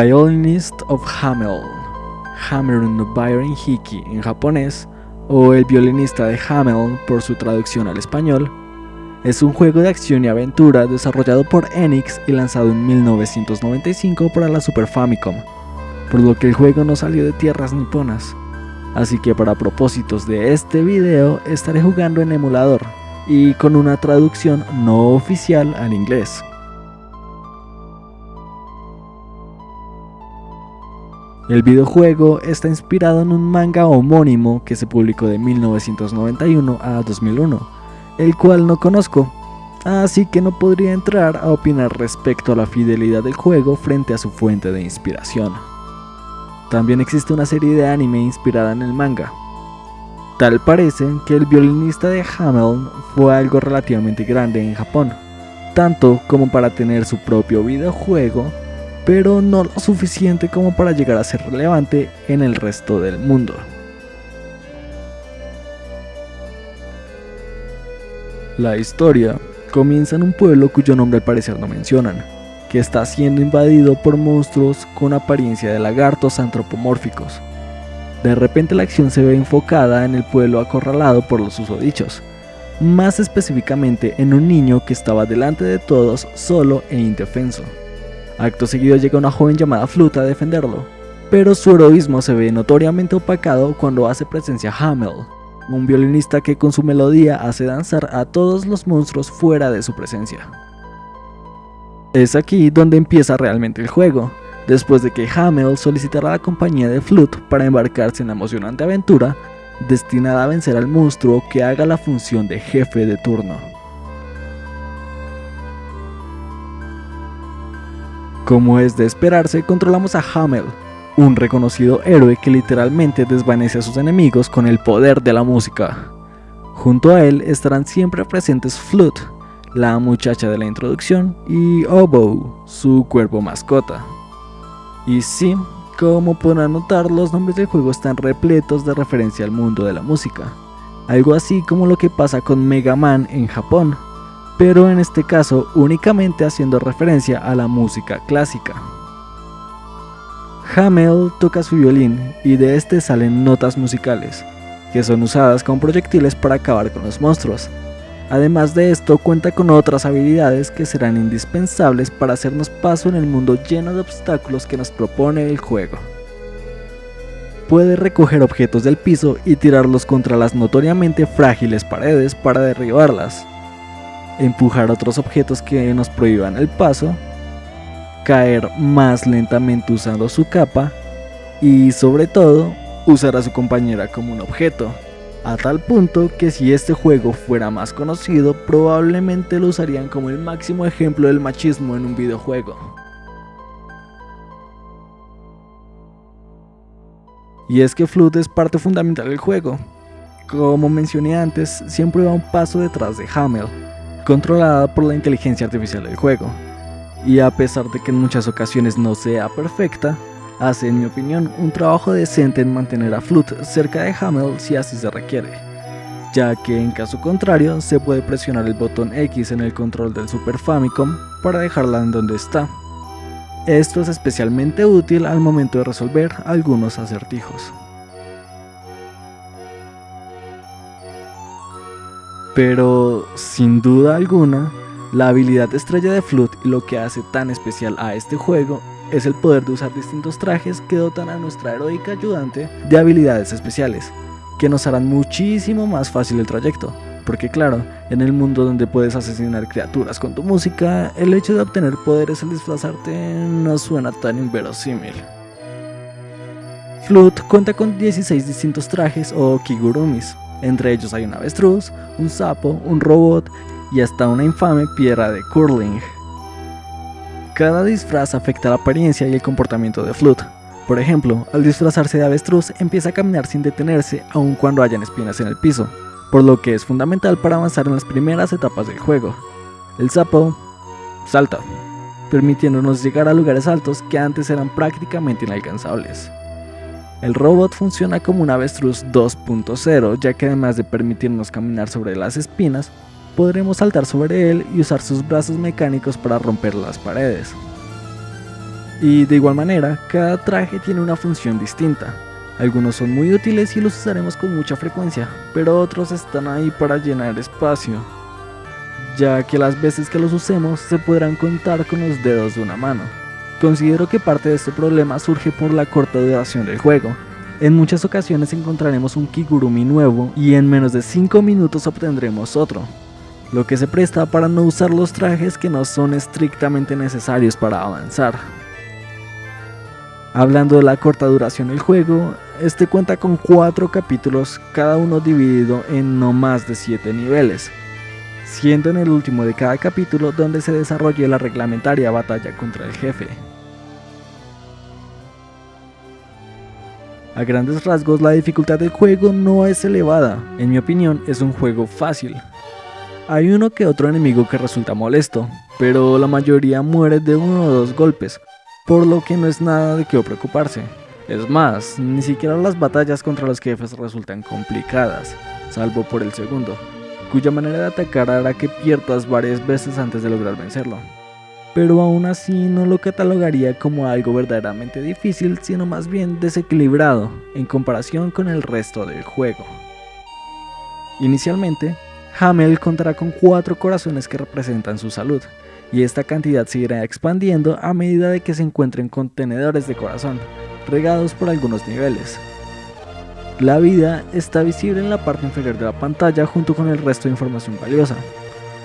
Violinist of Hamel, Hammer no Byron Hiki en japonés, o El violinista de Hamel por su traducción al español, es un juego de acción y aventura desarrollado por Enix y lanzado en 1995 para la Super Famicom, por lo que el juego no salió de tierras niponas. Así que para propósitos de este video estaré jugando en emulador y con una traducción no oficial al inglés. El videojuego está inspirado en un manga homónimo que se publicó de 1991 a 2001, el cual no conozco, así que no podría entrar a opinar respecto a la fidelidad del juego frente a su fuente de inspiración. También existe una serie de anime inspirada en el manga. Tal parece que el violinista de Hamel fue algo relativamente grande en Japón, tanto como para tener su propio videojuego pero no lo suficiente como para llegar a ser relevante en el resto del mundo. La historia comienza en un pueblo cuyo nombre al parecer no mencionan, que está siendo invadido por monstruos con apariencia de lagartos antropomórficos. De repente la acción se ve enfocada en el pueblo acorralado por los usodichos, más específicamente en un niño que estaba delante de todos solo e indefenso. Acto seguido llega una joven llamada Fluta a defenderlo, pero su heroísmo se ve notoriamente opacado cuando hace presencia Hamel, un violinista que con su melodía hace danzar a todos los monstruos fuera de su presencia. Es aquí donde empieza realmente el juego, después de que Hamel solicitará la compañía de Flute para embarcarse en la emocionante aventura destinada a vencer al monstruo que haga la función de jefe de turno. Como es de esperarse, controlamos a Hamel, un reconocido héroe que literalmente desvanece a sus enemigos con el poder de la música. Junto a él estarán siempre presentes Flute, la muchacha de la introducción, y Oboe, su cuerpo mascota. Y sí, como podrán notar, los nombres del juego están repletos de referencia al mundo de la música, algo así como lo que pasa con Mega Man en Japón, pero en este caso únicamente haciendo referencia a la música clásica. Hamel toca su violín y de este salen notas musicales, que son usadas como proyectiles para acabar con los monstruos. Además de esto cuenta con otras habilidades que serán indispensables para hacernos paso en el mundo lleno de obstáculos que nos propone el juego. Puede recoger objetos del piso y tirarlos contra las notoriamente frágiles paredes para derribarlas, empujar otros objetos que nos prohíban el paso, caer más lentamente usando su capa y sobre todo usar a su compañera como un objeto, a tal punto que si este juego fuera más conocido probablemente lo usarían como el máximo ejemplo del machismo en un videojuego. Y es que Flood es parte fundamental del juego. Como mencioné antes, siempre va un paso detrás de Hamel, controlada por la inteligencia artificial del juego. Y a pesar de que en muchas ocasiones no sea perfecta, hace en mi opinión un trabajo decente en mantener a Flut cerca de Hamel si así se requiere, ya que en caso contrario se puede presionar el botón X en el control del Super Famicom para dejarla en donde está. Esto es especialmente útil al momento de resolver algunos acertijos. Pero sin duda alguna, la habilidad estrella de Flood y lo que hace tan especial a este juego es el poder de usar distintos trajes que dotan a nuestra heroica ayudante de habilidades especiales, que nos harán muchísimo más fácil el trayecto. Porque claro, en el mundo donde puedes asesinar criaturas con tu música, el hecho de obtener poderes al disfrazarte no suena tan inverosímil. Flood cuenta con 16 distintos trajes o kigurumis, entre ellos hay un avestruz, un sapo, un robot y hasta una infame piedra de curling. Cada disfraz afecta la apariencia y el comportamiento de Flood. Por ejemplo, al disfrazarse de avestruz empieza a caminar sin detenerse aun cuando hayan espinas en el piso, por lo que es fundamental para avanzar en las primeras etapas del juego. El sapo salta, permitiéndonos llegar a lugares altos que antes eran prácticamente inalcanzables. El robot funciona como un avestruz 2.0 ya que además de permitirnos caminar sobre las espinas, podremos saltar sobre él y usar sus brazos mecánicos para romper las paredes. Y de igual manera, cada traje tiene una función distinta. Algunos son muy útiles y los usaremos con mucha frecuencia, pero otros están ahí para llenar espacio, ya que las veces que los usemos se podrán contar con los dedos de una mano. Considero que parte de este problema surge por la corta duración del juego. En muchas ocasiones encontraremos un Kigurumi nuevo y en menos de 5 minutos obtendremos otro, lo que se presta para no usar los trajes que no son estrictamente necesarios para avanzar. Hablando de la corta duración del juego, este cuenta con 4 capítulos, cada uno dividido en no más de 7 niveles, siendo en el último de cada capítulo donde se desarrolle la reglamentaria batalla contra el jefe. A grandes rasgos la dificultad del juego no es elevada, en mi opinión es un juego fácil. Hay uno que otro enemigo que resulta molesto, pero la mayoría muere de uno o dos golpes, por lo que no es nada de qué preocuparse. Es más, ni siquiera las batallas contra los jefes resultan complicadas, salvo por el segundo, cuya manera de atacar hará que pierdas varias veces antes de lograr vencerlo. Pero aún así no lo catalogaría como algo verdaderamente difícil, sino más bien desequilibrado en comparación con el resto del juego. Inicialmente, Hamel contará con cuatro corazones que representan su salud, y esta cantidad se irá expandiendo a medida de que se encuentren contenedores de corazón, regados por algunos niveles. La vida está visible en la parte inferior de la pantalla junto con el resto de información valiosa.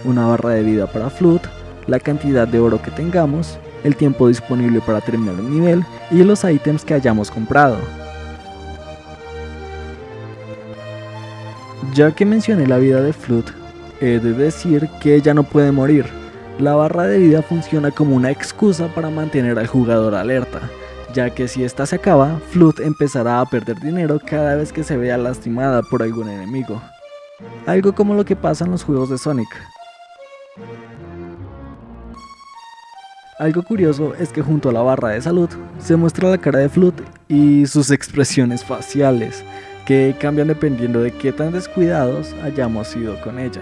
Una barra de vida para Flood, la cantidad de oro que tengamos, el tiempo disponible para terminar un nivel y los ítems que hayamos comprado. Ya que mencioné la vida de Flood, he de decir que ella no puede morir, la barra de vida funciona como una excusa para mantener al jugador alerta, ya que si esta se acaba, Flood empezará a perder dinero cada vez que se vea lastimada por algún enemigo. Algo como lo que pasa en los juegos de Sonic. Algo curioso es que junto a la barra de salud se muestra la cara de Flood y sus expresiones faciales, que cambian dependiendo de qué tan descuidados hayamos sido con ella.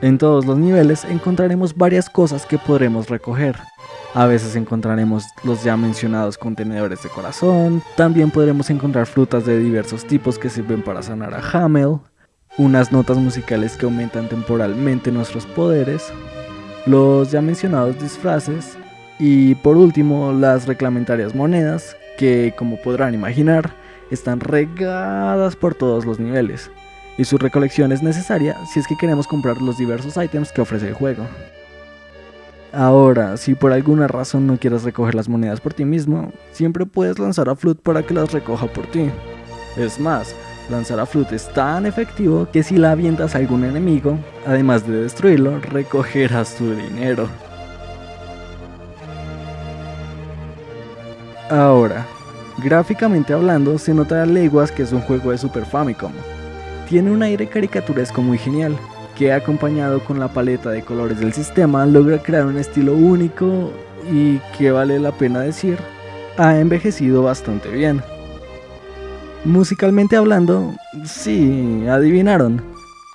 En todos los niveles encontraremos varias cosas que podremos recoger. A veces encontraremos los ya mencionados contenedores de corazón, también podremos encontrar frutas de diversos tipos que sirven para sanar a Hamel, unas notas musicales que aumentan temporalmente nuestros poderes, los ya mencionados disfraces y por último las reglamentarias monedas que como podrán imaginar están regadas por todos los niveles y su recolección es necesaria si es que queremos comprar los diversos ítems que ofrece el juego. Ahora, si por alguna razón no quieres recoger las monedas por ti mismo, siempre puedes lanzar a Flood para que las recoja por ti. Es más, lanzar a Flood es tan efectivo que si la avientas a algún enemigo, además de destruirlo, recogerás tu dinero. Ahora, gráficamente hablando, se nota a leguas que es un juego de Super Famicom, tiene un aire caricaturesco muy genial, que acompañado con la paleta de colores del sistema logra crear un estilo único y que vale la pena decir, ha envejecido bastante bien. Musicalmente hablando, sí, adivinaron.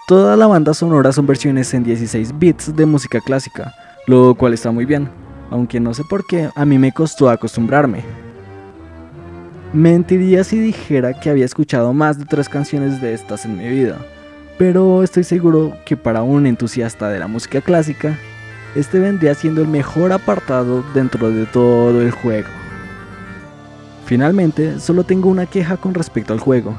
Toda la banda sonora son versiones en 16 bits de música clásica, lo cual está muy bien, aunque no sé por qué a mí me costó acostumbrarme. Mentiría si dijera que había escuchado más de tres canciones de estas en mi vida, pero estoy seguro que para un entusiasta de la música clásica, este vendría siendo el mejor apartado dentro de todo el juego. Finalmente, solo tengo una queja con respecto al juego,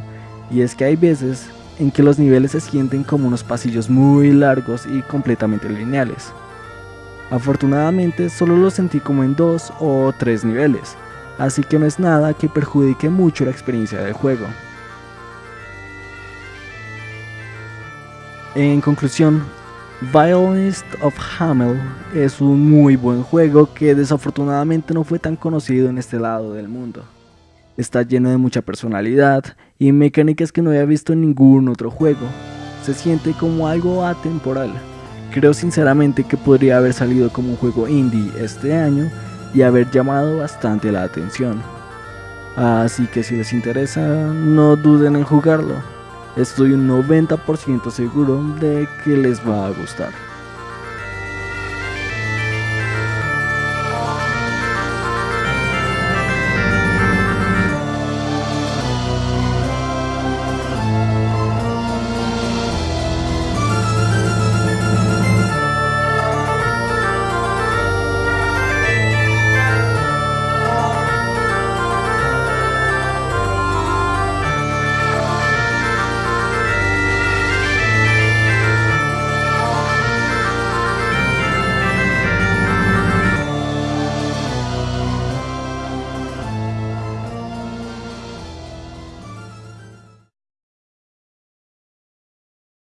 y es que hay veces en que los niveles se sienten como unos pasillos muy largos y completamente lineales. Afortunadamente solo lo sentí como en dos o tres niveles, así que no es nada que perjudique mucho la experiencia del juego. En conclusión, Violinist of Hamel es un muy buen juego que desafortunadamente no fue tan conocido en este lado del mundo. Está lleno de mucha personalidad y mecánicas que no había visto en ningún otro juego. Se siente como algo atemporal. Creo sinceramente que podría haber salido como un juego indie este año y haber llamado bastante la atención. Así que si les interesa, no duden en jugarlo. Estoy un 90% seguro de que les va a gustar.